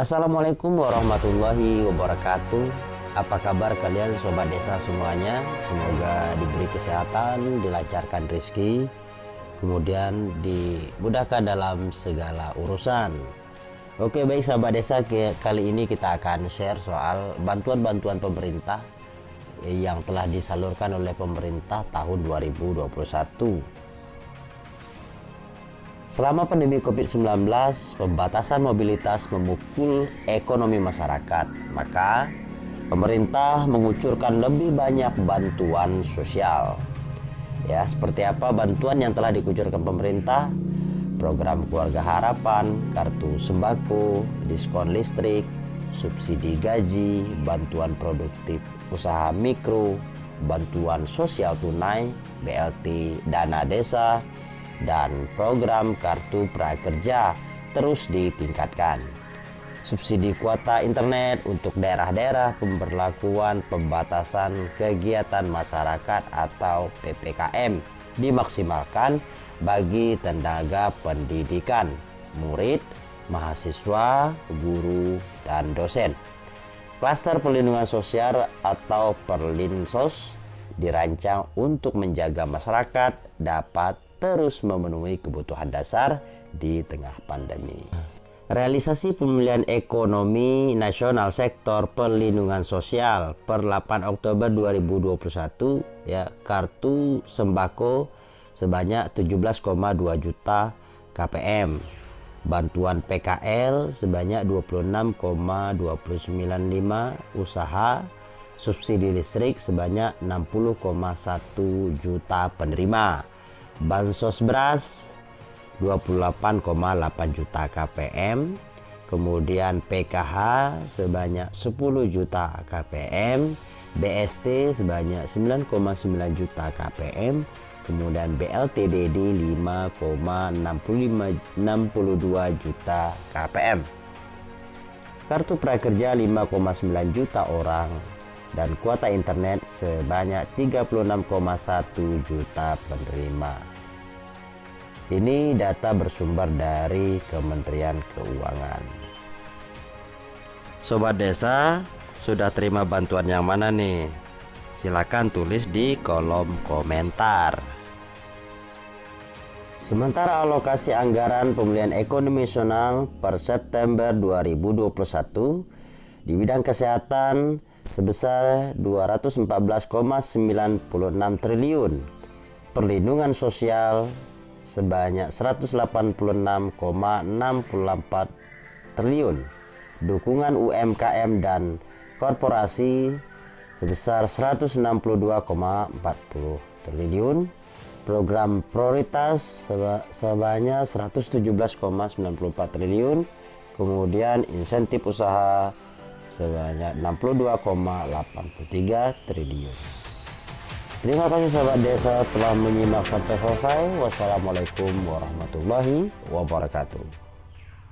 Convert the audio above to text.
Assalamualaikum warahmatullahi wabarakatuh. Apa kabar kalian sobat desa semuanya? Semoga diberi kesehatan, dilancarkan rezeki Kemudian dimudahkan dalam segala urusan. Oke baik sahabat desa kali ini kita akan share soal bantuan-bantuan pemerintah yang telah disalurkan oleh pemerintah tahun 2021 Selama pandemi COVID-19, pembatasan mobilitas memukul ekonomi masyarakat. Maka, pemerintah mengucurkan lebih banyak bantuan sosial. Ya, seperti apa bantuan yang telah dikucurkan pemerintah? Program Keluarga Harapan, kartu sembako, diskon listrik, subsidi gaji, bantuan produktif usaha mikro, bantuan sosial tunai, BLT, dana desa, dan program Kartu Prakerja terus ditingkatkan. Subsidi kuota internet untuk daerah-daerah pemberlakuan pembatasan kegiatan masyarakat atau PPKM dimaksimalkan bagi tenaga pendidikan, murid, mahasiswa, guru, dan dosen. Klaster perlindungan sosial atau Perlinsos dirancang untuk menjaga masyarakat dapat terus memenuhi kebutuhan dasar di tengah pandemi. Realisasi pemulihan ekonomi nasional sektor perlindungan sosial per 8 Oktober 2021 ya kartu sembako sebanyak 17,2 juta KPM. Bantuan PKL sebanyak 26,295 usaha subsidi listrik sebanyak 60,1 juta penerima bansos beras 28,8 juta KPM kemudian PKH sebanyak 10 juta KPM BST sebanyak 9,9 juta KPM kemudian BLTDD 5,62 juta KPM kartu prakerja 5,9 juta orang dan kuota internet sebanyak 36,1 juta penerima. Ini data bersumber dari Kementerian Keuangan. Sobat desa, sudah terima bantuan yang mana nih? Silakan tulis di kolom komentar. Sementara alokasi anggaran pemulihan ekonomi nasional per September 2021 di bidang kesehatan sebesar 214,96 triliun, perlindungan sosial sebanyak 186,64 triliun, dukungan UMKM dan korporasi sebesar 162,40 triliun, program prioritas sebanyak 117,94 triliun, kemudian insentif usaha sebanyak 62,83 triliun. Terima kasih sahabat desa telah menyimak sampai selesai. Wassalamualaikum warahmatullahi wabarakatuh.